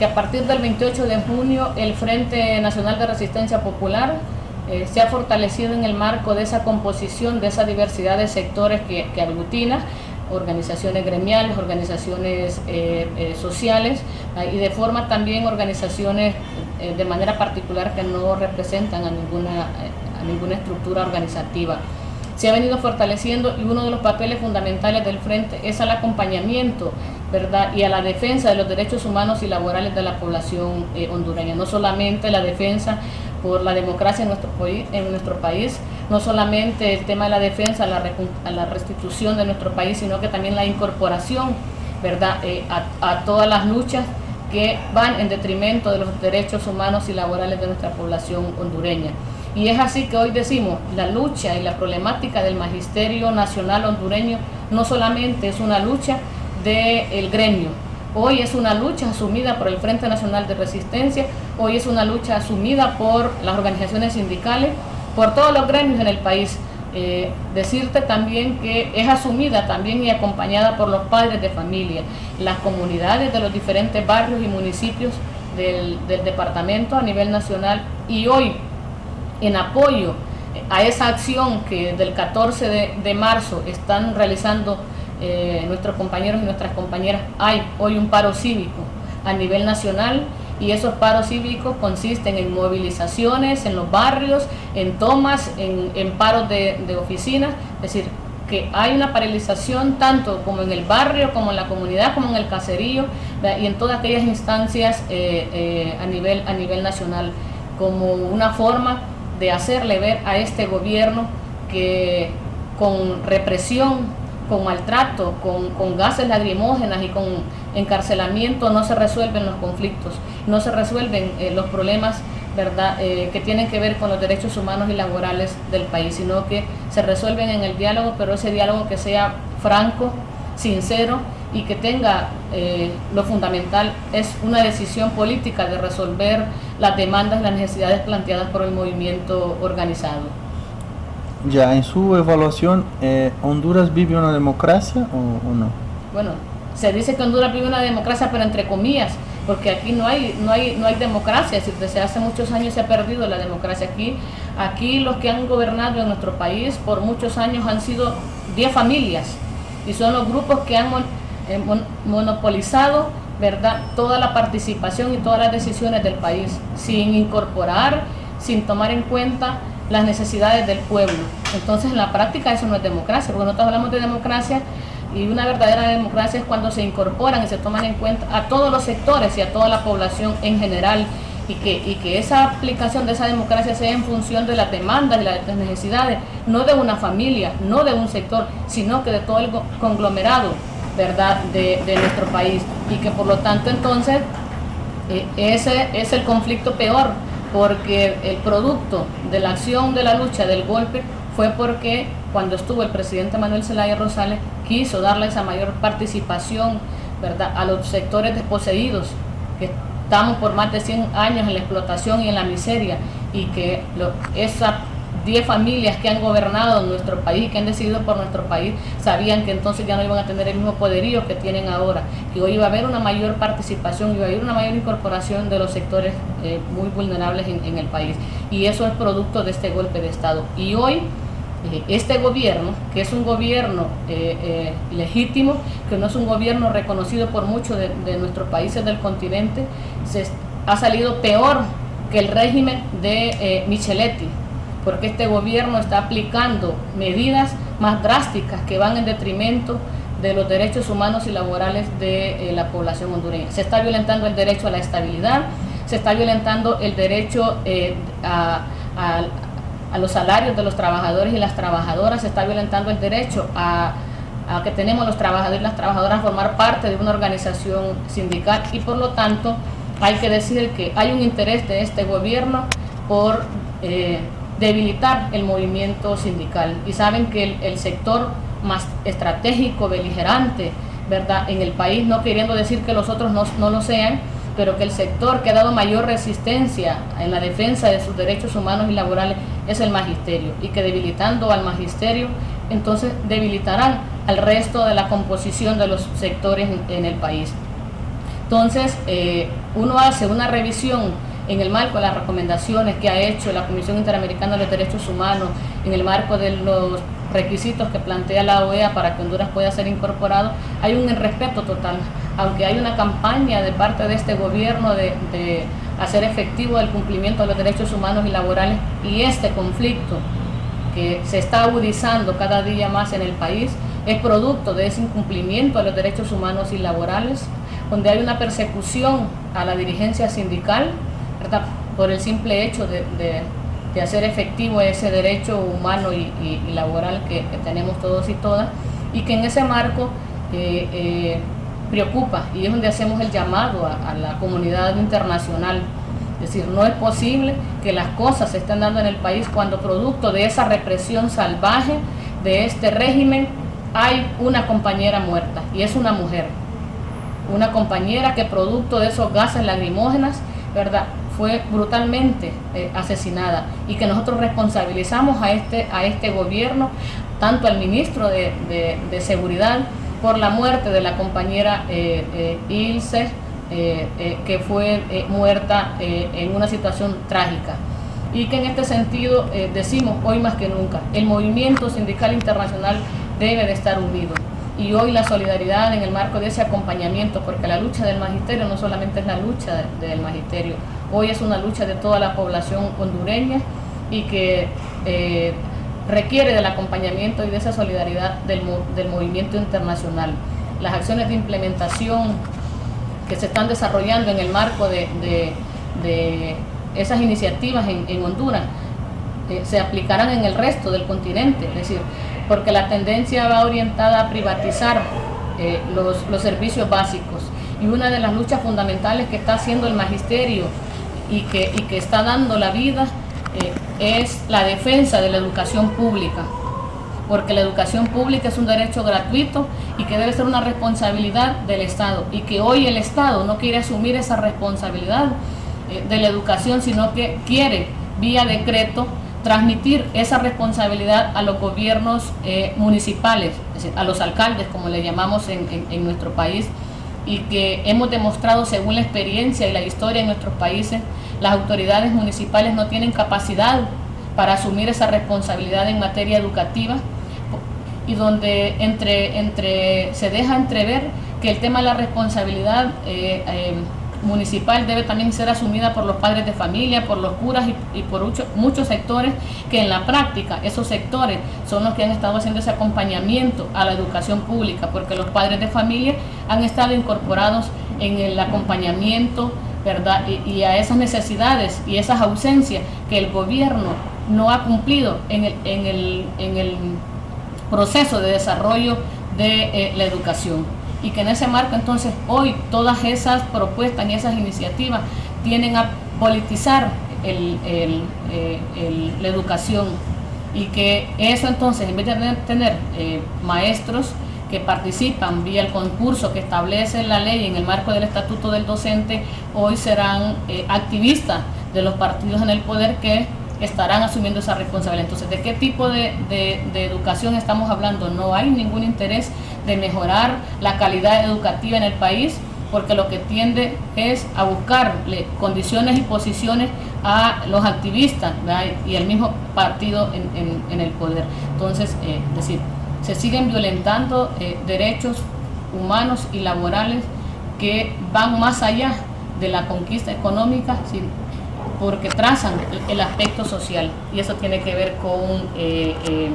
que a partir del 28 de junio el Frente Nacional de Resistencia Popular eh, se ha fortalecido en el marco de esa composición, de esa diversidad de sectores que, que aglutina, organizaciones gremiales, organizaciones eh, eh, sociales ah, y de forma también organizaciones de manera particular que no representan a ninguna, a ninguna estructura organizativa. Se ha venido fortaleciendo y uno de los papeles fundamentales del Frente es al acompañamiento y a la defensa de los derechos humanos y laborales de la población hondureña, no solamente la defensa por la democracia en nuestro, en nuestro país, no solamente el tema de la defensa, la, la restitución de nuestro país, sino que también la incorporación ¿verdad? Eh, a, todas las luchas que van en detrimento de los derechos humanos y laborales de nuestra población hondureña. Y es así que hoy decimos, la lucha y la problemática del Magisterio Nacional Hondureño no solamente es una lucha del gremio, Hoy es una lucha asumida por el Frente Nacional de Resistencia, hoy es una lucha asumida por las organizaciones sindicales, por todos los gremios en el país. Eh, decirte también que es asumida también y acompañada por los padres de familia, las comunidades de los diferentes barrios y municipios del, departamento a nivel nacional y hoy en apoyo a esa acción que del 14 de, de marzo están realizando eh, nuestros compañeros y nuestras compañeras, hay hoy un paro cívico a nivel nacional y esos paros cívicos consisten en movilizaciones en los barrios, en tomas, en, paros de, oficinas, es decir, que hay una paralización tanto como en el barrio, como en la comunidad, como en el caserío y en todas aquellas instancias eh, eh, a, nivel, a nivel nacional, como una forma de hacerle ver a este gobierno que con represión, con maltrato, con, gases lagrimógenas y con encarcelamiento no se resuelven los conflictos, no se resuelven eh, los problemas ¿verdad? Eh, que tienen que ver con los derechos humanos y laborales del país, sino que se resuelven en el diálogo, pero ese diálogo que sea franco, sincero y que tenga eh, lo fundamental es una decisión política de resolver las demandas y las necesidades planteadas por el movimiento organizado. Ya, en su evaluación, eh, ¿Honduras vive una democracia o, no? Bueno, se dice que Honduras vive una democracia, pero entre comillas, porque aquí no hay, no hay, no hay democracia, desde hace muchos años se ha perdido la democracia aquí. Aquí los que han gobernado en nuestro país por muchos años han sido 10 familias y son los grupos que han eh, monopolizado ¿verdad? toda la participación y todas las decisiones del país, sin incorporar, sin tomar en cuenta las necesidades del pueblo. Entonces en la práctica eso no es democracia, porque nosotros hablamos de democracia y una verdadera democracia es cuando se incorporan y se toman en cuenta a todos los sectores y a toda la población en general y que, y que esa aplicación de esa democracia sea en función de las demandas y las necesidades, no de una familia, no de un sector, sino que de todo el conglomerado ¿verdad? De, de nuestro país y que por lo tanto entonces eh, ese es el conflicto peor porque el producto de la acción de la lucha del golpe fue porque cuando estuvo el presidente Manuel Zelaya Rosales quiso darle esa mayor participación ¿verdad? a los sectores desposeídos que estamos por más de 100 años en la explotación y en la miseria y que esa 10 familias que han gobernado nuestro país, que han decidido por nuestro país, sabían que entonces ya no iban a tener el mismo poderío que tienen ahora, que hoy iba a haber una mayor participación, iba a haber una mayor incorporación de los sectores eh, muy vulnerables en, el país. Y eso es producto de este golpe de Estado. Y hoy eh, este gobierno, que es un gobierno eh, legítimo, que no es un gobierno reconocido por muchos de, de nuestros países del continente, se ha salido peor que el régimen de Micheletti, porque este gobierno está aplicando medidas más drásticas que van en detrimento de los derechos humanos y laborales de eh, la población hondureña. Se está violentando el derecho a la estabilidad, se está violentando el derecho eh, a, los salarios de los trabajadores y las trabajadoras, se está violentando el derecho a, que tenemos los trabajadores y las trabajadoras a formar parte de una organización sindical y por lo tanto hay que decir que hay un interés de este gobierno por eh, debilitar el movimiento sindical. Y saben que el, sector más estratégico, beligerante, ¿verdad? En el país, no queriendo decir que los otros no, no lo sean, pero que el sector que ha dado mayor resistencia en la defensa de sus derechos humanos y laborales es el magisterio y que debilitando al magisterio entonces debilitarán al resto de la composición de los sectores en, el país. Entonces, uno hace una revisión en el marco de las recomendaciones que ha hecho la Comisión Interamericana de los Derechos Humanos, en el marco de los requisitos que plantea la OEA para que Honduras pueda ser incorporado, hay un respeto total. Aunque hay una campaña de parte de este gobierno de, hacer efectivo el cumplimiento de los derechos humanos y laborales y este conflicto que se está agudizando cada día más en el país es producto de ese incumplimiento de los derechos humanos y laborales, donde hay una persecución a la dirigencia sindical, por el simple hecho de, hacer efectivo ese derecho humano y, laboral que, tenemos todos y todas, y que en ese marco eh, eh, preocupa y es donde hacemos el llamado a, la comunidad internacional. Es decir, no es posible que las cosas se estén dando en el país cuando producto de esa represión salvaje de este régimen hay una compañera muerta y es una mujer. Una compañera que producto de esos gases lacrimógenas, ¿verdad? Fue brutalmente eh, asesinada y que nosotros responsabilizamos a este, a este gobierno, tanto al ministro de, Seguridad, por la muerte de la compañera eh, eh, Ilse, que fue muerta en una situación trágica. Y que en este sentido decimos hoy más que nunca, el movimiento sindical internacional debe de estar unido y hoy la solidaridad en el marco de ese acompañamiento, porque la lucha del magisterio no solamente es la lucha del magisterio, hoy es una lucha de toda la población hondureña y que eh, requiere del acompañamiento y de esa solidaridad del, movimiento internacional. Las acciones de implementación que se están desarrollando en el marco de, esas iniciativas en, Honduras eh, se aplicarán en el resto del continente, es decir, porque la tendencia va orientada a privatizar eh, los, servicios básicos. Y una de las luchas fundamentales que está haciendo el magisterio y que, que está dando la vida eh, es la defensa de la educación pública, porque la educación pública es un derecho gratuito y que debe ser una responsabilidad del Estado, y que hoy el Estado no quiere asumir esa responsabilidad eh, de la educación, sino que quiere, vía decreto, transmitir esa responsabilidad a los gobiernos eh, municipales, a los alcaldes, como le llamamos en, nuestro país, y que hemos demostrado según la experiencia y la historia en nuestros países, las autoridades municipales no tienen capacidad para asumir esa responsabilidad en materia educativa y donde entre, entre, se deja entrever que el tema de la responsabilidad eh, eh, municipal debe también ser asumida por los padres de familia, por los curas y, por muchos sectores que en la práctica esos sectores son los que han estado haciendo ese acompañamiento a la educación pública, porque los padres de familia han estado incorporados en el acompañamiento, ¿verdad? Y, a esas necesidades y esas ausencias que el gobierno no ha cumplido en el, en el, en el proceso de desarrollo de eh, la educación y que en ese marco entonces hoy todas esas propuestas y esas iniciativas tienen a politizar eh, la educación. Y que eso entonces en vez de tener eh, maestros que participan vía el concurso que establece la ley en el marco del estatuto del docente, hoy serán eh, activistas de los partidos en el poder que estarán asumiendo esa responsabilidad. Entonces, ¿de qué tipo de, educación estamos hablando? No hay ningún interés de mejorar la calidad educativa en el país, porque lo que tiende es a buscarle condiciones y posiciones a los activistas y el mismo partido en, el poder. Entonces, eh, es decir, se siguen violentando eh, derechos humanos y laborales que van más allá de la conquista económica, porque trazan el aspecto social y eso tiene que ver con, eh, eh,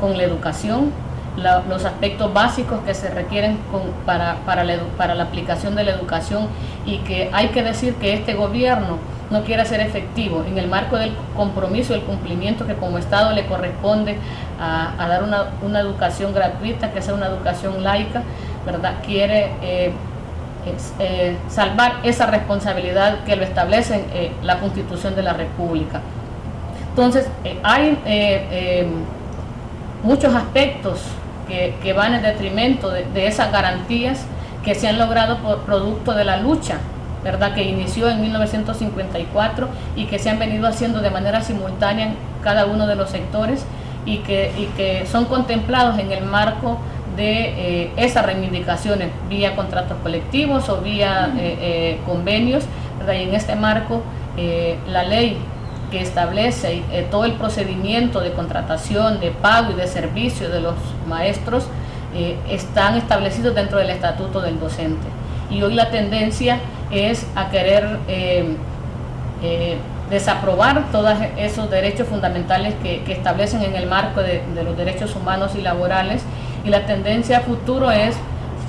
con la educación, los aspectos básicos que se requieren para, para, la, para la aplicación de la educación y que hay que decir que este gobierno no quiere ser efectivo en el marco del compromiso, el cumplimiento que como Estado le corresponde a, dar una, educación gratuita, que sea una educación laica, ¿verdad? Quiere eh, eh, salvar esa responsabilidad que lo establece eh, la Constitución de la República. Entonces, eh, hay muchos aspectos que, van en detrimento de, esas garantías que se han logrado por producto de la lucha ¿verdad? que inició en 1954 y que se han venido haciendo de manera simultánea en cada uno de los sectores y que, y que son contemplados en el marco de eh, esas reivindicaciones vía contratos colectivos o vía eh, eh, convenios. Y en este marco, la ley que establece todo el procedimiento de contratación, de pago y de servicio de los maestros están establecidos dentro del estatuto del docente. Y hoy la tendencia es a querer desaprobar todos esos derechos fundamentales que, establecen en el marco de, los derechos humanos y laborales y la tendencia a futuro es,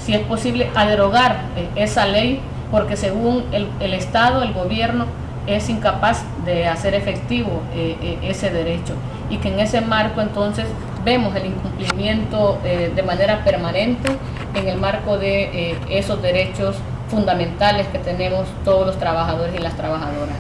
si es posible, a derogar eh, esa ley porque según el, Estado, el gobierno, es incapaz de hacer efectivo eh, eh, ese derecho y que en ese marco entonces vemos el incumplimiento de manera permanente en el marco de esos derechos fundamentales que tenemos todos los trabajadores y las trabajadoras.